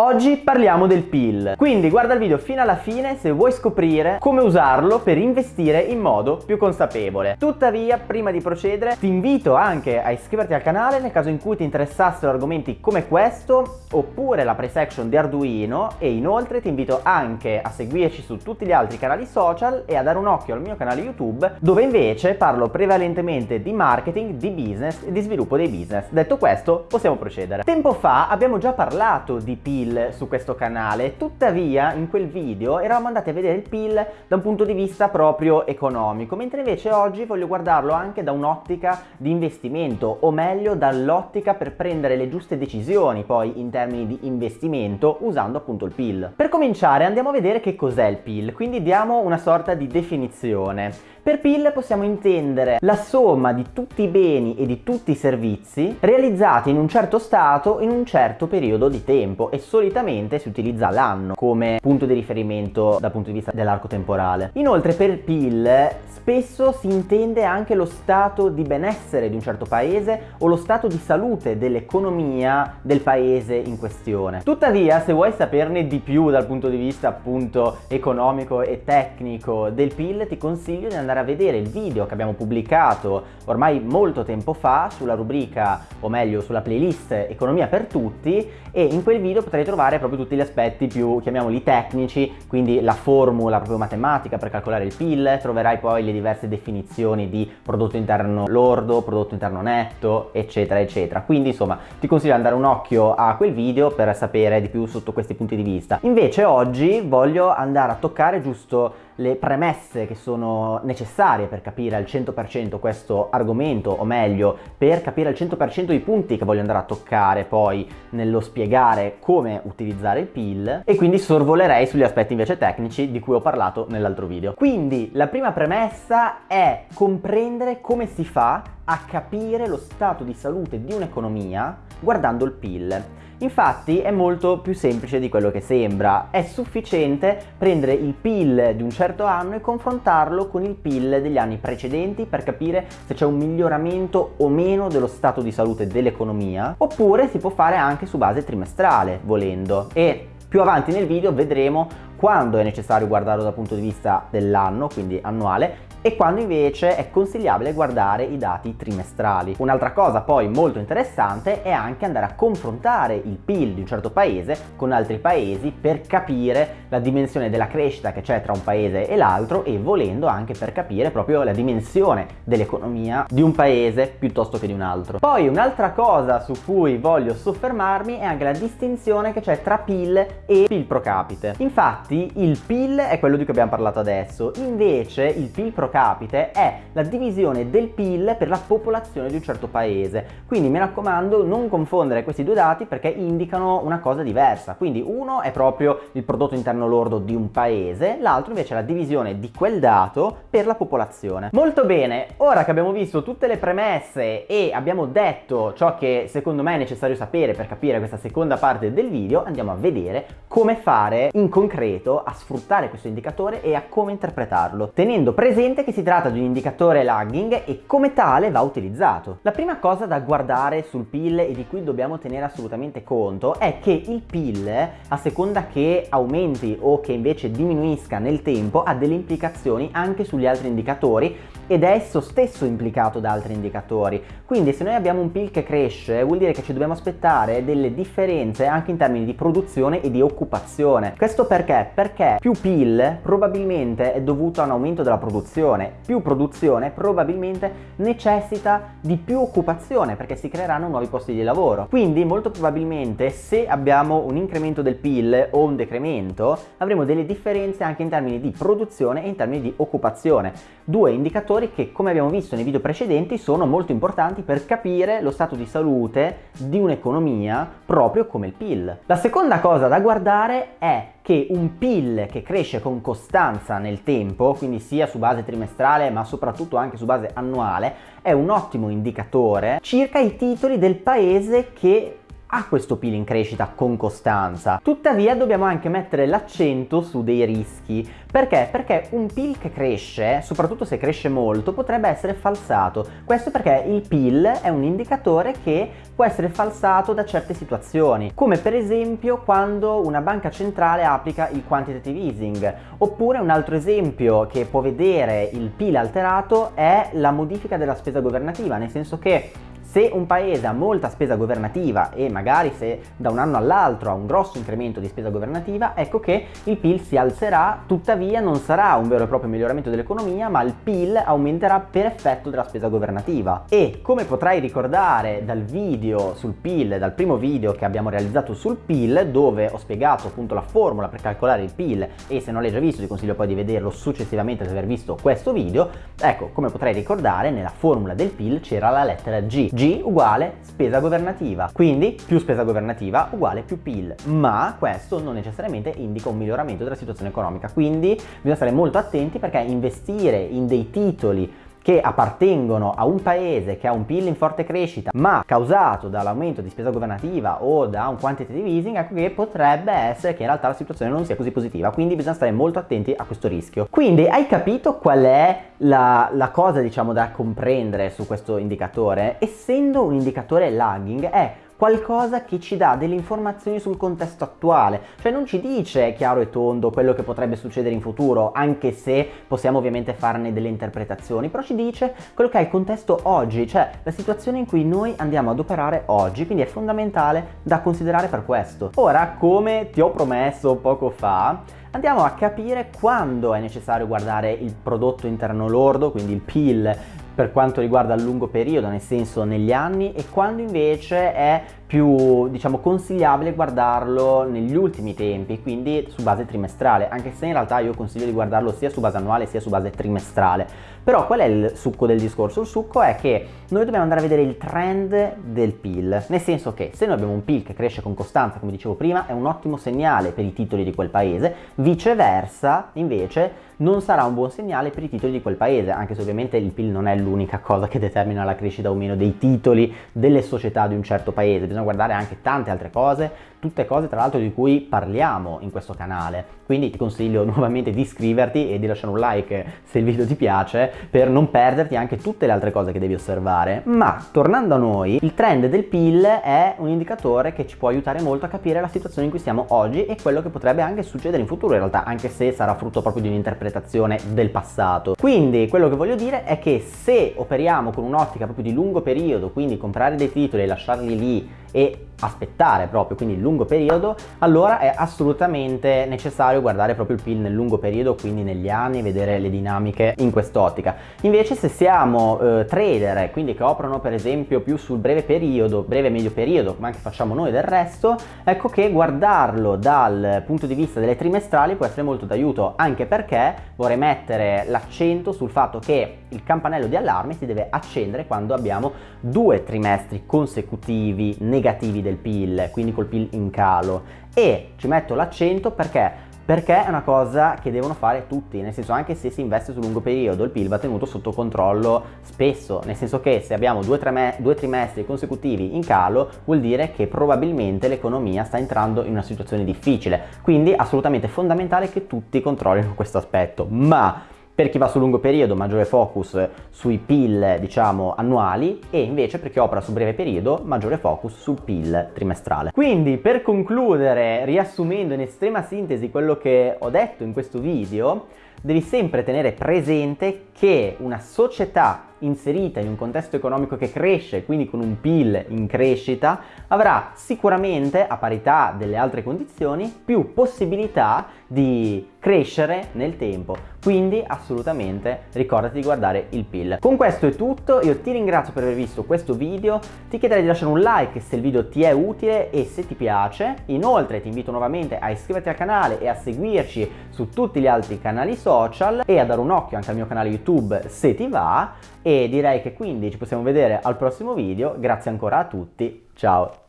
Oggi parliamo del PIL, quindi guarda il video fino alla fine se vuoi scoprire come usarlo per investire in modo più consapevole. Tuttavia, prima di procedere, ti invito anche a iscriverti al canale nel caso in cui ti interessassero argomenti come questo oppure la pre-section di Arduino e inoltre ti invito anche a seguirci su tutti gli altri canali social e a dare un occhio al mio canale YouTube dove invece parlo prevalentemente di marketing, di business e di sviluppo dei business. Detto questo, possiamo procedere. Tempo fa abbiamo già parlato di PIL PIL su questo canale, tuttavia in quel video eravamo andati a vedere il PIL da un punto di vista proprio economico, mentre invece oggi voglio guardarlo anche da un'ottica di investimento, o meglio dall'ottica per prendere le giuste decisioni poi in termini di investimento usando appunto il PIL. Per cominciare andiamo a vedere che cos'è il PIL, quindi diamo una sorta di definizione. Per PIL possiamo intendere la somma di tutti i beni e di tutti i servizi realizzati in un certo stato in un certo periodo di tempo e solitamente si utilizza l'anno come punto di riferimento dal punto di vista dell'arco temporale. Inoltre per PIL spesso si intende anche lo stato di benessere di un certo paese o lo stato di salute dell'economia del paese in questione. Tuttavia se vuoi saperne di più dal punto di vista appunto economico e tecnico del PIL ti consiglio di andare andare a vedere il video che abbiamo pubblicato ormai molto tempo fa sulla rubrica, o meglio sulla playlist Economia per tutti e in quel video potrai trovare proprio tutti gli aspetti più, chiamiamoli tecnici, quindi la formula proprio matematica per calcolare il PIL, troverai poi le diverse definizioni di prodotto interno lordo, prodotto interno netto, eccetera, eccetera. Quindi insomma ti consiglio di andare un occhio a quel video per sapere di più sotto questi punti di vista. Invece oggi voglio andare a toccare giusto le premesse che sono necessarie per capire al 100% questo argomento, o meglio, per capire al 100% i punti che voglio andare a toccare poi nello spiegare come utilizzare il PIL e quindi sorvolerei sugli aspetti invece tecnici di cui ho parlato nell'altro video. Quindi la prima premessa è comprendere come si fa a capire lo stato di salute di un'economia guardando il PIL. Infatti è molto più semplice di quello che sembra, è sufficiente prendere il PIL di un certo anno e confrontarlo con il PIL degli anni precedenti per capire se c'è un miglioramento o meno dello stato di salute dell'economia, oppure si può fare anche su base trimestrale, volendo. E più avanti nel video vedremo quando è necessario guardarlo dal punto di vista dell'anno, quindi annuale, e quando invece è consigliabile guardare i dati trimestrali. Un'altra cosa poi molto interessante è anche andare a confrontare il PIL di un certo paese con altri paesi per capire la dimensione della crescita che c'è tra un paese e l'altro e volendo anche per capire proprio la dimensione dell'economia di un paese piuttosto che di un altro. Poi un'altra cosa su cui voglio soffermarmi è anche la distinzione che c'è tra PIL e PIL pro capite. Infatti il PIL è quello di cui abbiamo parlato adesso, invece il PIL pro capite è la divisione del PIL per la popolazione di un certo paese. Quindi mi raccomando non confondere questi due dati perché indicano una cosa diversa. Quindi uno è proprio il prodotto interno lordo di un paese, l'altro invece è la divisione di quel dato per la popolazione. Molto bene, ora che abbiamo visto tutte le premesse e abbiamo detto ciò che secondo me è necessario sapere per capire questa seconda parte del video, andiamo a vedere come fare in concreto a sfruttare questo indicatore e a come interpretarlo, tenendo presente presente che si tratta di un indicatore lagging e come tale va utilizzato. La prima cosa da guardare sul PIL e di cui dobbiamo tenere assolutamente conto è che il PIL, a seconda che aumenti o che invece diminuisca nel tempo, ha delle implicazioni anche sugli altri indicatori ed è esso stesso implicato da altri indicatori. Quindi se noi abbiamo un PIL che cresce vuol dire che ci dobbiamo aspettare delle differenze anche in termini di produzione e di occupazione. Questo perché? Perché più PIL probabilmente è dovuto a un aumento della produzione, più produzione probabilmente necessita di più occupazione perché si creeranno nuovi posti di lavoro. Quindi molto probabilmente se abbiamo un incremento del PIL o un decremento avremo delle differenze anche in termini di produzione e in termini di occupazione. Due indicatori fattori che, come abbiamo visto nei video precedenti, sono molto importanti per capire lo stato di salute di un'economia proprio come il PIL. La seconda cosa da guardare è che un PIL che cresce con costanza nel tempo, quindi sia su base trimestrale ma soprattutto anche su base annuale, è un ottimo indicatore circa i titoli del paese che ha questo PIL in crescita con costanza. Tuttavia dobbiamo anche mettere l'accento su dei rischi. Perché? Perché un PIL che cresce, soprattutto se cresce molto, potrebbe essere falsato. Questo perché il PIL è un indicatore che può essere falsato da certe situazioni, come per esempio quando una banca centrale applica il quantitative easing, oppure un altro esempio che può vedere il PIL alterato è la modifica della spesa governativa, nel senso che se un paese ha molta spesa governativa e magari se da un anno all'altro ha un grosso incremento di spesa governativa, ecco che il PIL si alzerà, tuttavia non sarà un vero e proprio miglioramento dell'economia, ma il PIL aumenterà per effetto della spesa governativa. E come potrai ricordare dal video sul PIL, dal primo video che abbiamo realizzato sul PIL, dove ho spiegato appunto la formula per calcolare il PIL e se non l'hai già visto ti consiglio poi di vederlo successivamente ad aver visto questo video, ecco come potrai ricordare nella formula del PIL c'era la lettera G G uguale spesa governativa, quindi più spesa governativa uguale più PIL, ma questo non necessariamente indica un miglioramento della situazione economica, quindi bisogna stare molto attenti perché investire in dei titoli che appartengono a un paese che ha un PIL in forte crescita ma causato dall'aumento di spesa governativa o da un quantitative easing ecco che potrebbe essere che in realtà la situazione non sia così positiva. Quindi bisogna stare molto attenti a questo rischio. Quindi hai capito qual è la, la cosa diciamo da comprendere su questo indicatore? Essendo un indicatore lagging è qualcosa che ci dà delle informazioni sul contesto attuale, cioè non ci dice chiaro e tondo quello che potrebbe succedere in futuro, anche se possiamo ovviamente farne delle interpretazioni, però ci dice quello che è il contesto oggi, cioè la situazione in cui noi andiamo ad operare oggi, quindi è fondamentale da considerare per questo. Ora, come ti ho promesso poco fa, andiamo a capire quando è necessario guardare il prodotto interno lordo, quindi il PIL per quanto riguarda il lungo periodo, nel senso negli anni, e quando invece è più diciamo consigliabile guardarlo negli ultimi tempi quindi su base trimestrale anche se in realtà io consiglio di guardarlo sia su base annuale sia su base trimestrale però qual è il succo del discorso? il succo è che noi dobbiamo andare a vedere il trend del PIL nel senso che se noi abbiamo un PIL che cresce con costanza come dicevo prima è un ottimo segnale per i titoli di quel paese viceversa invece non sarà un buon segnale per i titoli di quel paese anche se ovviamente il PIL non è l'unica cosa che determina la crescita o meno dei titoli delle società di un certo paese bisogna guardare anche tante altre cose, tutte cose tra l'altro di cui parliamo in questo canale. Quindi ti consiglio nuovamente di iscriverti e di lasciare un like se il video ti piace per non perderti anche tutte le altre cose che devi osservare. Ma tornando a noi, il trend del PIL è un indicatore che ci può aiutare molto a capire la situazione in cui siamo oggi e quello che potrebbe anche succedere in futuro in realtà, anche se sarà frutto proprio di un'interpretazione del passato. Quindi quello che voglio dire è che se operiamo con un'ottica proprio di lungo periodo, quindi comprare dei titoli e lasciarli lì e aspettare proprio, quindi il lungo periodo, allora è assolutamente necessario guardare proprio il PIL nel lungo periodo, quindi negli anni, vedere le dinamiche in quest'ottica. Invece se siamo eh, trader, quindi che operano per esempio più sul breve periodo, breve medio periodo, come anche facciamo noi del resto, ecco che guardarlo dal punto di vista delle trimestrali può essere molto d'aiuto, anche perché vorrei mettere l'accento sul fatto che il campanello di allarme si deve accendere quando abbiamo due trimestri consecutivi negativi del PIL, quindi col PIL in calo. E ci metto l'accento perché? Perché è una cosa che devono fare tutti, nel senso anche se si investe sul lungo periodo il PIL va tenuto sotto controllo spesso, nel senso che se abbiamo due, due trimestri consecutivi in calo vuol dire che probabilmente l'economia sta entrando in una situazione difficile, quindi assolutamente fondamentale che tutti controllino questo aspetto, ma per chi va sul lungo periodo maggiore focus sui PIL diciamo annuali e invece per chi opera su breve periodo maggiore focus sul PIL trimestrale. Quindi per concludere riassumendo in estrema sintesi quello che ho detto in questo video devi sempre tenere presente che una società inserita in un contesto economico che cresce, quindi con un PIL in crescita, avrà sicuramente, a parità delle altre condizioni, più possibilità di crescere nel tempo. Quindi assolutamente ricordati di guardare il PIL. Con questo è tutto, io ti ringrazio per aver visto questo video, ti chiederei di lasciare un like se il video ti è utile e se ti piace. Inoltre ti invito nuovamente a iscriverti al canale e a seguirci su tutti gli altri canali social e a dare un occhio anche al mio canale YouTube se ti va e direi che quindi ci possiamo vedere al prossimo video, grazie ancora a tutti, ciao!